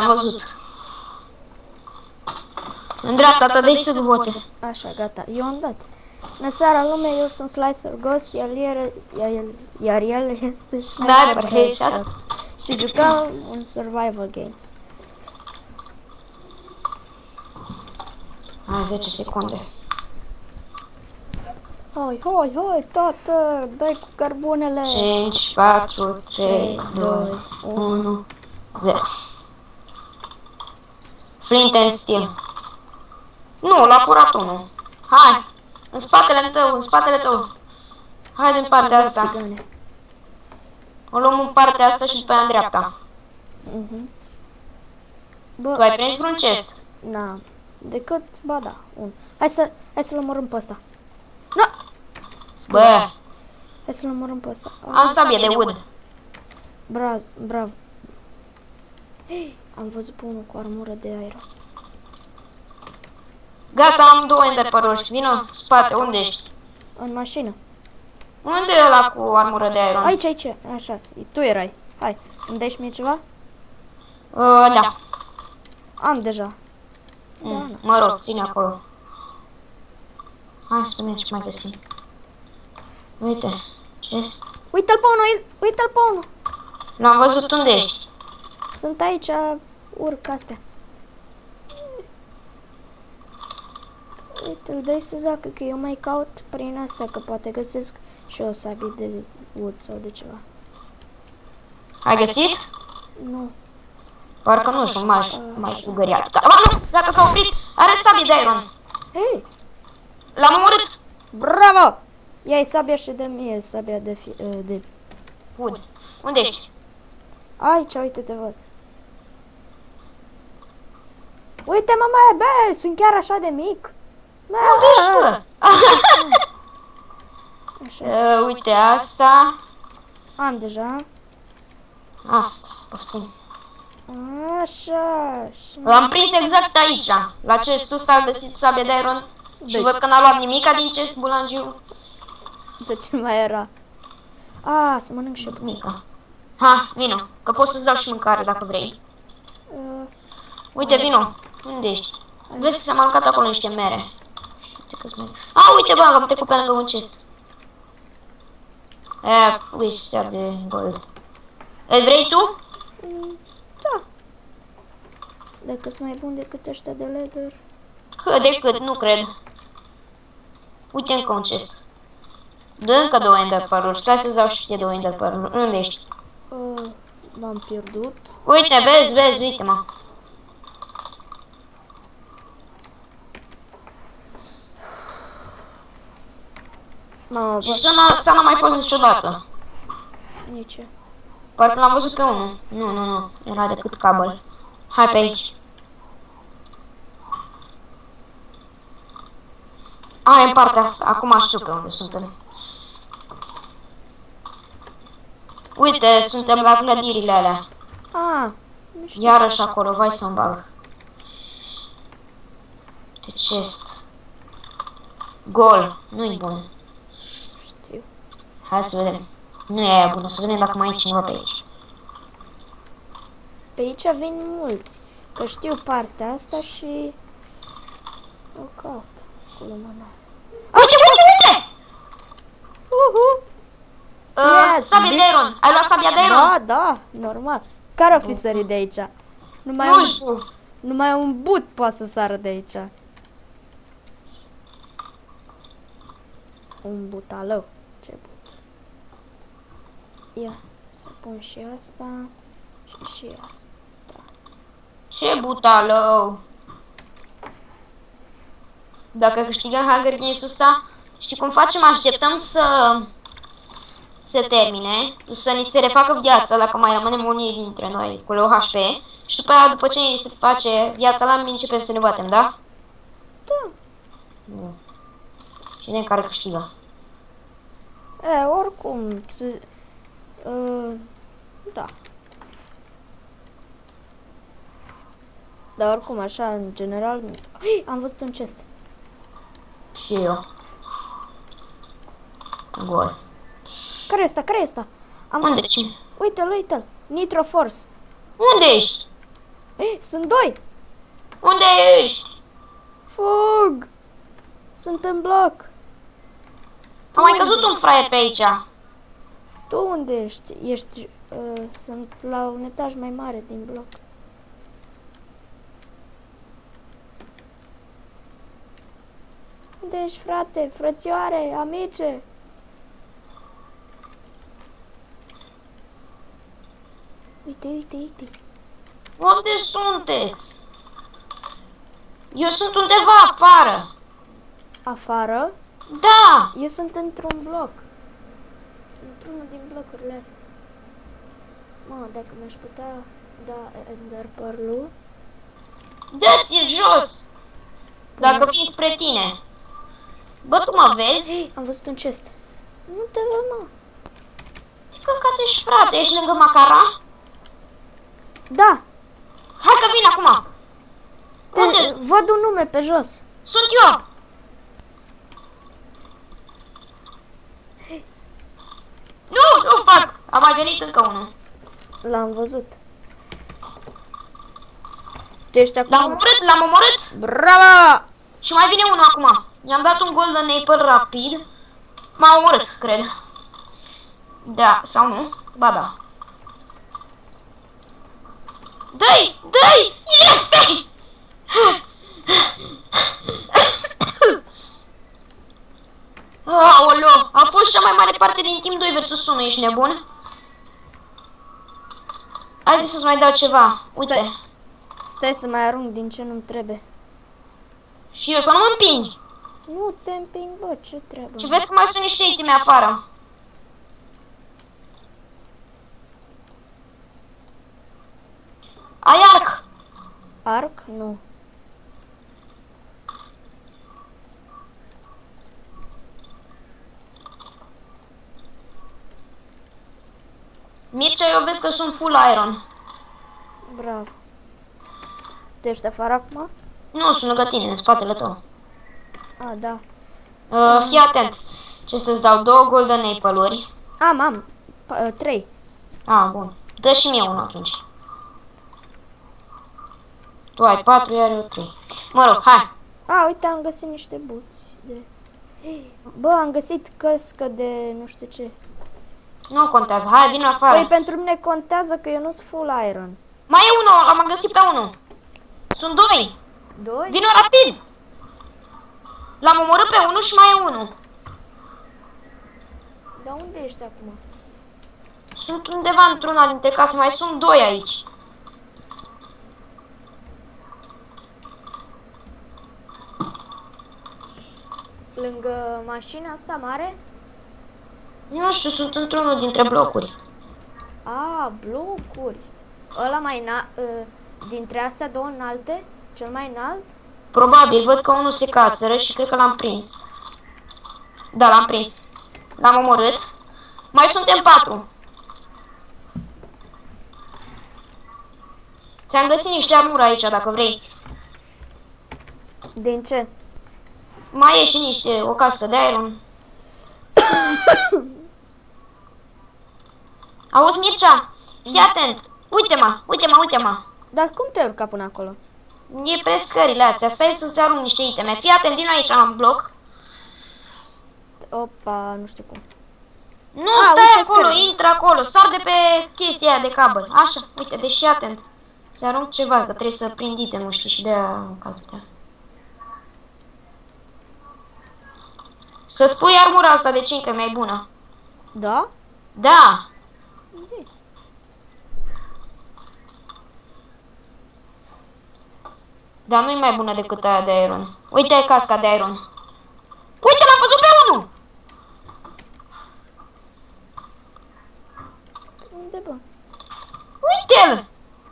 Am văzut. În dreapta ta, dai să vote. Așa, gata. Eu am dat. Bună seara, lume, eu sunt Slicer Ghost, iar el, iar el, iar el este Sniper Headshot. și jucăm un survival games. Hai, 10 secunde. Hai, hai, hai, tată, dai cu cărbunele. 5, 4, 3, 2, 1, 0. Flint and steel. Nu, l-a furat unul. Hai, în spatele tău, în spatele tău. Hai din partea asta. Țigane. O luăm în partea asta și după aia în dreapta. Mhm. Tu Bă, ai prins vreun chest? na, decât, ba da, un. Hai să, hai să-l omorâm pe ăsta. Nu! Bă, Hai să-l omorâm pe ăsta. am sabie de wood. Bra, brav. Hei, am văzut pe unul cu armură de aer. Gata, am două enderpăroși. Vino, spate, unde ești? În mașină. Unde e ăla cu armură de iron? Aici, aici, așa, tu erai. Hai, îmi dai și mie ceva? Uh, da. Am deja. Mm, mă rog, ține acolo. Hai să mergi mai găsim. Uite, chest. Uite-l pe unul, uite-l pe unul. L-am văzut unde ești. Sunt aici, urc astea. Uite, îl dai să zacă, că eu mai caut prin astea, că poate găsesc și o sabie de wood sau de ceva. Ai găsit? Nu. Parcă nu știu, m-aș m-aș sugăria. Da, ba, nu, gata, s-a oprit. Are sabie de iron. Hei, L-am omorât. bravo! Ia-i sabia și de mie sabia de, fi, uh, de... Wood. Unde ești? Aici, uite, te văd. Uite, mama, bă, sunt chiar așa de mic. Bă, Unde ești, bă? Așa, Uh, uite, asta. am deja. Asta, poftim. Așa, și... L-am prins exact aici, la chestul ăsta, am găsit sabie de iron. Și văd că n-a luat nimica din chest, bulangiu. De ce mai era? A, să mănânc și eu puțin. Nica. Ha, vino, că pot să-ți dau și mâncare dacă vrei. Uh, Uite, vino. Unde ești? Vezi că s-a aruncat acolo niște mere. Uite că-s mere. A, uite, bă, am trecut pe lângă un chest. E, ăștia de gold. Îl vrei tu? mm, da. Dacă sunt mai bun decât ăștia de leather. Cât de cât, nu cred. Uite încă un chest. Dă încă două ender pearl Stai să-ți dau și ție două ender pearl Unde ești? Uh, m-am pierdut. Uite, vezi, vezi, uite-mă. Mamă, Și bă, zona asta n-a mai fost niciodată. nici eu. Parcă l-am văzut pe unul. Nu, nu, nu. Era decât cabel. Hai pe aici. A, e în partea asta. Acum știu pe unde suntem. Uite, suntem la clădirile alea. Ah, nu știu. Iarăși acolo, vai să-mi bag. De chest. Gol. Nu-i bun. Știu. Hai să vedem. Nu e aia bună, să vedem dacă mai e cineva pe aici. Pe aici vin mulți. Că știu partea asta și... O caut. Acolo mâna. Uite, uite, uite! Uhu! Uh, Yes, sabia de bitch. iron. Ai luat sabia de iron? Da, da, normal. Care o fi sărit de aici? Numai Nu un, știu. numai un but poate să sară de aici. Un butalău. Ce but. Ia, să pun și asta și și asta. Ce butalău. Dacă câștigăm Hunger Games-ul ăsta, și cum facem? Așteptăm să se termine, să ni se refacă viața, dacă mai rămânem unii dintre noi cu low HP, și după aia, după ce ni se face viața la începem să ne batem, da? Da. Bun. Și vedem care câștigă. E, oricum, se, uh, da. Dar oricum, așa, în general, Ai, am văzut un chest. Și eu. Gol. Care este? Care este? Am Unde? Cine? Uite-l, uite-l. Nitro Force. Unde ești? Ei, sunt doi! Unde ești? Fug! Sunt în bloc. Am mai căzut un fraier pe aici. Tu unde ești? Ești... Uh, sunt la un etaj mai mare din bloc. Unde ești, frate? Frățioare, amice? Uite, uite, uite. Unde sunteți? Eu sunt undeva afară. Afară? Da! Eu sunt într-un bloc. Într-unul din blocurile astea. Mă, dacă mi-aș putea da Ender Pearl-ul. Dă-ți-l jos! Dacă vin spre tine. Bă, tu mă vezi? Hei, am văzut un chest. Nu te văd, mă. De căcat ești, frate. Ești lângă Macara? Da, Hai că vin acum. Unde te, sunt? văd un nume pe jos. Sunt eu. Nu, nu fac. A mai venit încă unul. L-am văzut. Tu ești L-am acum? omorât, l-am omorât. Bravo! Și mai vine unul acum. I-am dat un golden apple rapid. M-a omorât, cred. Da, sau nu? Ba da. Dă-i! Dă-i! Este! Aoleo, a fost cea mai mare parte din timp 2 versus 1, ești nebun? Haide să-ți mai dau ceva. Uite. Stai să mai arunc din ce nu-mi trebuie. Și eu să nu mă împingi. Nu te împing, bă, ce treabă? Și vezi că mai sunt niște iteme afară. Ai arc. Arc? Nu. Mircea, eu vezi că sunt full iron. Bravo. Tu ești afară acum? Nu, sunt lângă tine, în spatele tău. A, da. Uh, fii atent. Ce să-ți dau? Două golden apple-uri. Am, am. Pa- uh, trei. Ah, bun. Dă și mie unul atunci. Tu ai patru, iar eu trei. Mă rog, hai. A, uite, am găsit niște buți. De... Bă, am găsit căscă de nu știu ce. Nu contează. Hai, vin Păi afară. pentru mine contează că eu nu sunt full iron. Mai e unul, l-am găsit pe unul. Sunt doi. Doi? Vino rapid! L-am omorât pe unul și mai e unul. Dar unde ești acum? Sunt undeva într-una dintre case, mai sunt doi aici. Lângă mașina asta mare? Nu știu, sunt într-unul dintre blocuri. A, blocuri. Ăla mai înalt, dintre astea două înalte? Cel mai înalt? Probabil, văd că unul se cațără și cred că l-am prins. Da, l-am prins. L-am omorât. Mai suntem patru. Ți-am găsit niște armură aici, dacă vrei. Din ce? Mai e și niște, o cască de iron. Auzi, Mircea? Fii atent. Uite-mă, uite-mă, uite-mă. Dar cum te urca până acolo? E pe scările astea. Stai să-ți arunc niște iteme. Fii atent, vin aici la bloc. Opa, nu știu cum. Nu, A, stai uite acolo, scări. intră acolo. Sar de pe chestia aia de cabăl. Așa, uite, deci fii atent. Să arunc ceva, că trebuie să prind iteme, știi, și de-aia arunc atâtea. Să spui armura asta de 5 că e mai bună. Da? Da. Dar nu-i mai bună decât aia de iron. Uite casca de iron. Uite, l-am văzut pe unul! Unde, bă? Uite-l!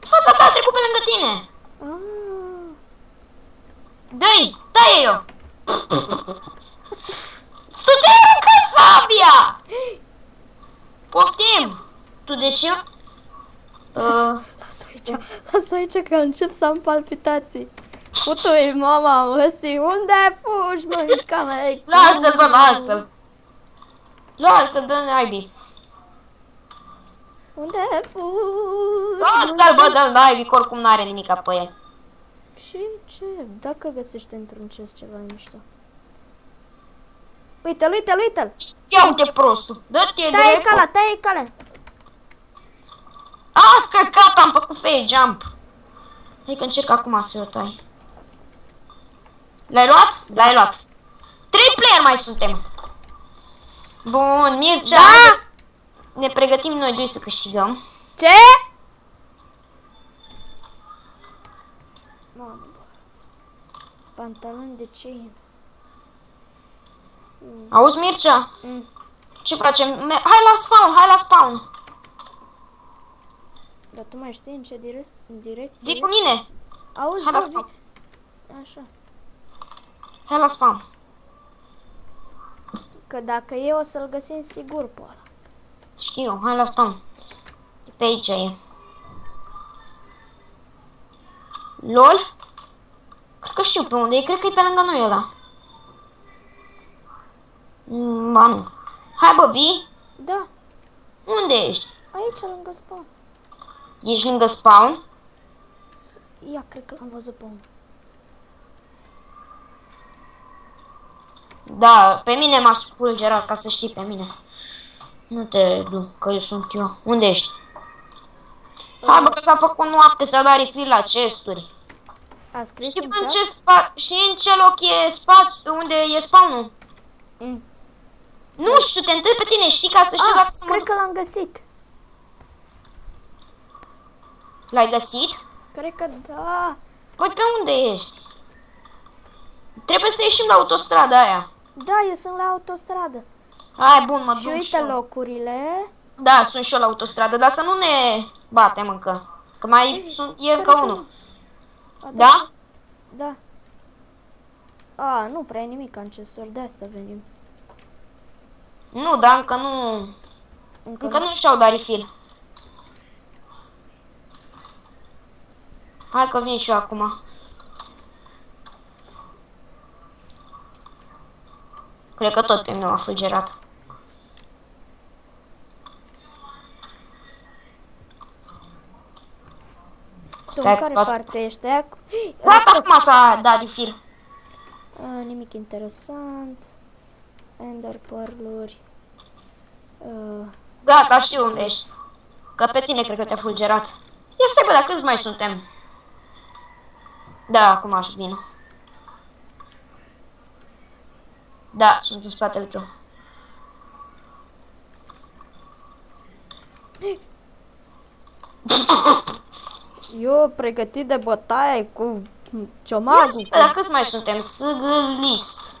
Fața ta a trecut pe lângă tine. Ah, Dă-i, taie eu. Tu te aruncă sabia! Poftim! Tu de ce? Uh, lasă aici, lasă aici că încep să am palpitații. Putui, mama, măsi, unde fugi, mă, în cameră? lasă-l, bă, lasă-l. Lasă-l, dă naibii. Unde fugi? Lasă-l, bă, dă-l naibii, că oricum n-are nimic pe el. Și ce? Dacă găsește într-un chest ceva mișto. Uite-l, uite-l, uite-l! Ia uite prostul, dă-te Taie drept. calea, taie calea! Ah, căcat, am făcut fail jump. Hai că încerc acum să o tai. L-ai luat? L-ai luat. Trei player mai suntem. Bun, Mircea. Da! Ne pregătim noi doi să câștigăm. Ce? Mamă. Pantaloni de ce? Auzi, Mircea? Mm. Ce facem? Me- hai la spawn, hai la spawn. Dar tu mai știi în ce direc- în direcție? Vii cu mine. Auzi, Hai la bă, spawn. vi- Așa. Hai la spawn. Că dacă e, o să-l găsim sigur pe ăla. Știu, hai la spawn. Pe aici e. LOL? Cred că știu pe unde e, cred că e pe lângă noi ăla. Mm, Ba nu. Hai bă, vii? Da, Unde ești? aici lângă spawn. Ești lângă spawn? Ia, cred că l-am văzut pe unul. Da, pe mine m-a spulgerat, ca să știi pe mine. Nu te du, că eu sunt eu. Unde ești? Hai bă, că s-a făcut noapte să dai refill la chesturi. A scris Știi în în chat? ce spa și în ce loc e spațiu, unde e spawnul? Mm. Nu știu, te întreb pe tine, știi, ca să știu Ah, dacă să mă cred duc. că l-am găsit. L-ai găsit? Cred că da. Păi pe unde ești? Trebuie să ieșim la autostrada aia. Da, eu sunt la autostradă. Hai, bun, mă Și duc și uite eu. locurile. Da, sunt și eu la autostradă, dar să nu ne batem încă. Că mai sunt, e încă unul. A, Da? Da. A, nu prea e nimic ancestor, de asta venim. Nu, dar încă nu... Încă Încă nu și-au dat refill. Hai că vin și eu acum. Cred că tot pe mine m-a fulgerat. Tu Stai, în care fac- parte ești? Aia cu- Gata, acum s-a dat refill. A, nimic interesant. Ender pearluri. Uh, Gata, știu unde ești. Că pe tine cred că te-a fulgerat. Ia stai bă, dar câți mai suntem? Da, acum aș vin. Da, sunt în spatele tău. eu pregătit de bătaie cu Ia ciomagul. stai, bă, dar câți mai suntem? Sâgâlist.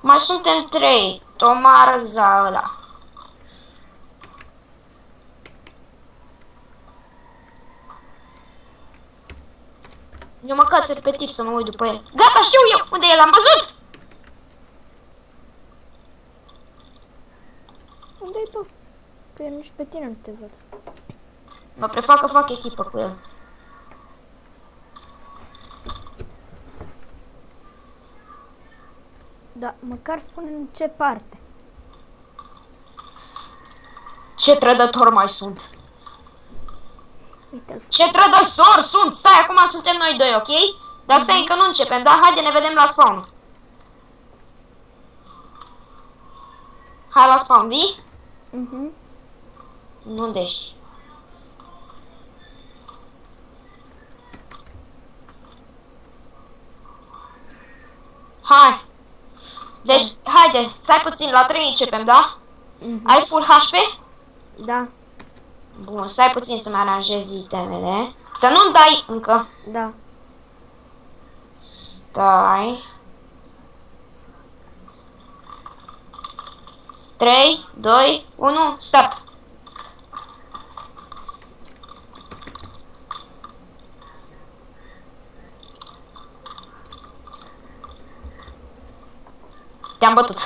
Mai suntem trei. Tomar Zala. Eu mă caț repetit să mă uit după el. Gata, știu eu unde e, l-am văzut! Unde-i bă? Că eu nici pe tine nu te văd. Mă prefac că fac echipă cu el. Da, măcar spune în ce parte. Ce trădător mai sunt? Uite-l. Ce trădător sunt? Stai, acum suntem noi doi, ok? Dar stai, încă nu începem, da? Haide, ne vedem la spawn. Hai la spawn, vii? Mhm. Nu unde ești? Hai! Deci, haide, stai puțin, la 3 începem, da? Mhm. Ai full HP? Da, Bun, stai puțin să-mi aranjez itemele. Să nu-mi dai încă. da. Stai. 3, 2, 1, start. Te-am bătut.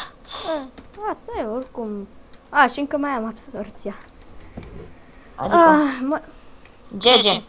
A, asta e oricum. A, și încă mai am absorția. Adică, Ah, mă, GG.